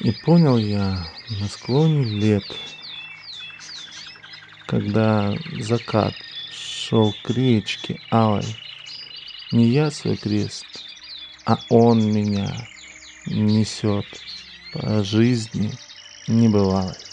И понял я на склоне лет, Когда закат шел к речке алой, Не я свой крест, а он меня несет По жизни небывалой.